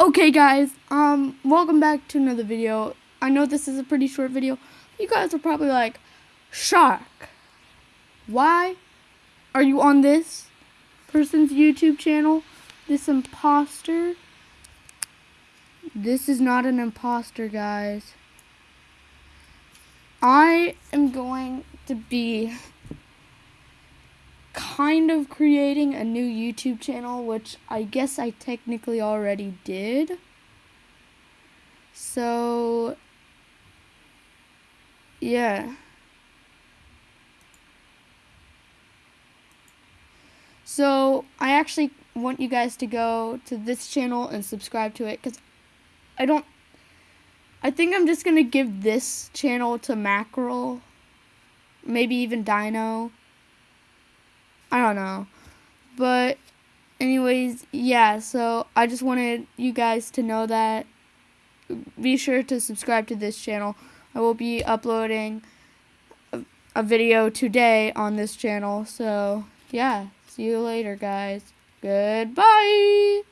Okay guys, um, welcome back to another video. I know this is a pretty short video. You guys are probably like, Shark, why are you on this person's YouTube channel? This imposter? This is not an imposter, guys. I am going to be kind of creating a new YouTube channel, which I guess I technically already did. So, yeah. So, I actually want you guys to go to this channel and subscribe to it because I don't. I think I'm just going to give this channel to Mackerel. Maybe even Dino. I don't know. But anyways, yeah, so I just wanted you guys to know that be sure to subscribe to this channel. I will be uploading a, a video today on this channel. So, yeah, see you later, guys. Goodbye.